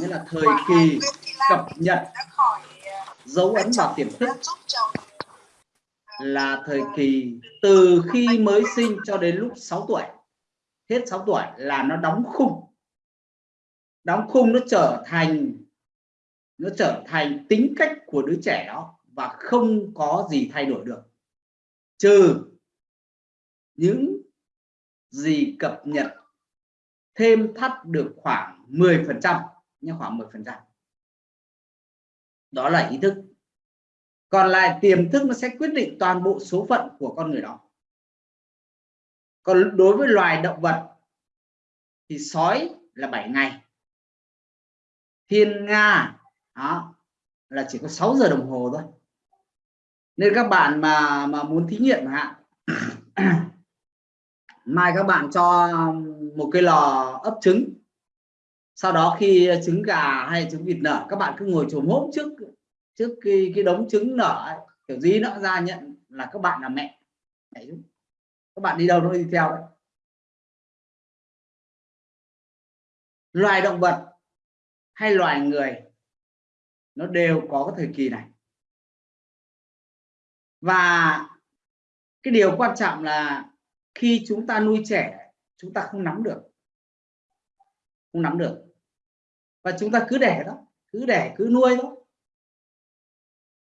nghĩa là thời kỳ cập nhật dấu ấn vào tiềm thức là thời kỳ từ khi mới sinh cho đến lúc 6 tuổi. Hết 6 tuổi là nó đóng khung. Đóng khung nó trở thành, nó trở thành tính cách của đứa trẻ đó và không có gì thay đổi được. Trừ những gì cập nhật thêm thắt được khoảng 10 phần trăm nhưng khoảng 10 phần trăm. Đó là ý thức. Còn lại tiềm thức nó sẽ quyết định toàn bộ số phận của con người đó. Còn đối với loài động vật thì sói là 7 ngày. Thiên nga, đó, là chỉ có 6 giờ đồng hồ thôi. Nên các bạn mà mà muốn thí nghiệm hạn mai các bạn cho một cái lò ấp trứng sau đó khi trứng gà hay trứng vịt nở các bạn cứ ngồi chồm hốp trước trước cái, cái đống trứng nở ấy, kiểu gì nó ra nhận là các bạn là mẹ. Các bạn đi đâu nó đi theo đấy. Loài động vật hay loài người nó đều có cái thời kỳ này. Và cái điều quan trọng là khi chúng ta nuôi trẻ chúng ta không nắm được không nắm được. Và chúng ta cứ để đó, cứ để, cứ nuôi đó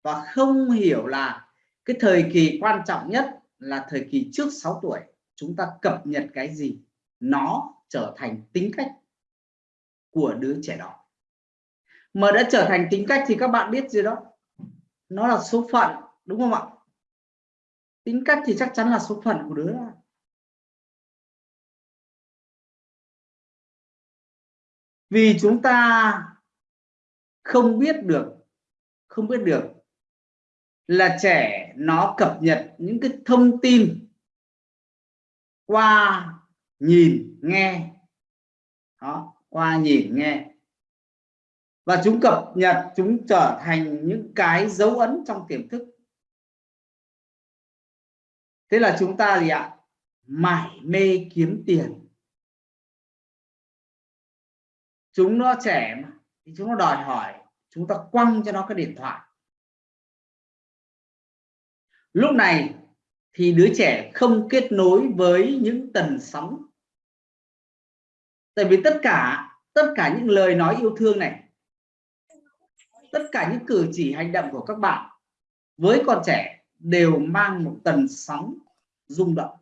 và không hiểu là cái thời kỳ quan trọng nhất là thời kỳ trước 6 tuổi, chúng ta cập nhật cái gì? Nó trở thành tính cách của đứa trẻ đó. Mà đã trở thành tính cách thì các bạn biết gì đó? Nó là số phận, đúng không ạ? Tính cách thì chắc chắn là số phận của đứa đó. Vì chúng ta không biết được, không biết được là trẻ nó cập nhật những cái thông tin qua nhìn, nghe. Đó, qua nhìn, nghe. Và chúng cập nhật, chúng trở thành những cái dấu ấn trong tiềm thức. Thế là chúng ta gì ạ? Mải mê kiếm tiền. Chúng nó trẻ mà thì chúng nó đòi hỏi chúng ta quăng cho nó cái điện thoại. Lúc này thì đứa trẻ không kết nối với những tần sóng. Tại vì tất cả tất cả những lời nói yêu thương này tất cả những cử chỉ hành động của các bạn với con trẻ đều mang một tần sóng rung động.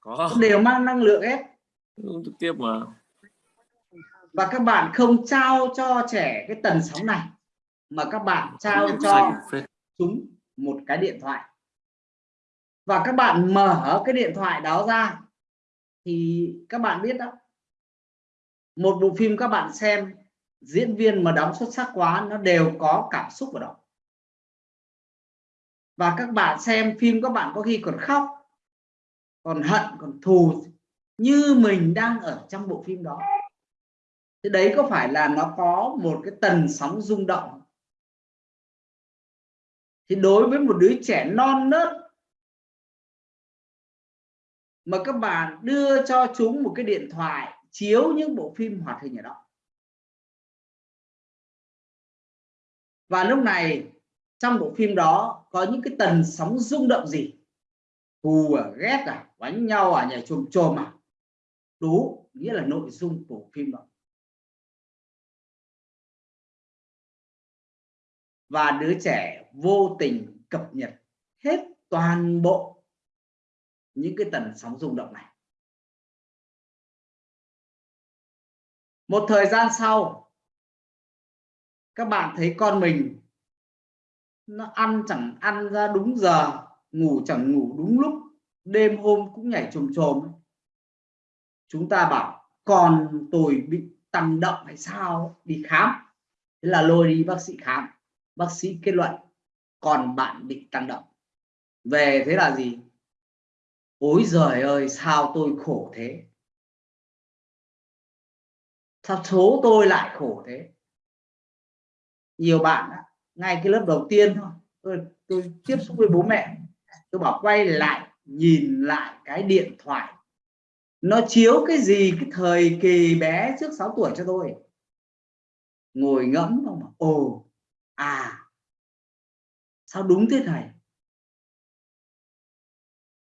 Có đều mang năng lượng hết trực tiếp mà. Và các bạn không trao cho trẻ cái tần sóng này mà các bạn trao cho chúng một cái điện thoại. Và các bạn mở cái điện thoại đó ra thì các bạn biết đó một bộ phim các bạn xem diễn viên mà đóng xuất sắc quá nó đều có cảm xúc vào đó. Và các bạn xem phim các bạn có khi còn khóc còn hận còn thù như mình đang ở trong bộ phim đó. Thế đấy có phải là nó có một cái tần sóng rung động? Thì đối với một đứa trẻ non nớt mà các bạn đưa cho chúng một cái điện thoại chiếu những bộ phim hoạt hình ở đó. Và lúc này, trong bộ phim đó có những cái tần sóng rung động gì? Thù à ghét à đánh nhau à nhảy chồm chồm à? Tố nghĩa là nội dung của phim đó. Và đứa trẻ vô tình cập nhật hết toàn bộ những cái tần sóng rung động này. Một thời gian sau, các bạn thấy con mình nó ăn chẳng ăn ra đúng giờ, ngủ chẳng ngủ đúng lúc, đêm hôm cũng nhảy trồm trồm chúng ta bảo, còn tôi bị tăng động hay sao? Đi khám. Thế là lôi đi bác sĩ khám. Bác sĩ kết luận, còn bạn bị tăng động. Về thế là gì? Ôi giời ơi, sao tôi khổ thế? Sao số tôi lại khổ thế? Nhiều bạn ngay cái lớp đầu tiên thôi. Tôi tôi tiếp xúc với bố mẹ. Tôi bảo quay lại, nhìn lại cái điện thoại nó chiếu cái gì, cái thời kỳ bé trước 6 tuổi cho tôi. Ngồi ngẫm không ồ à sao đúng thế thầy?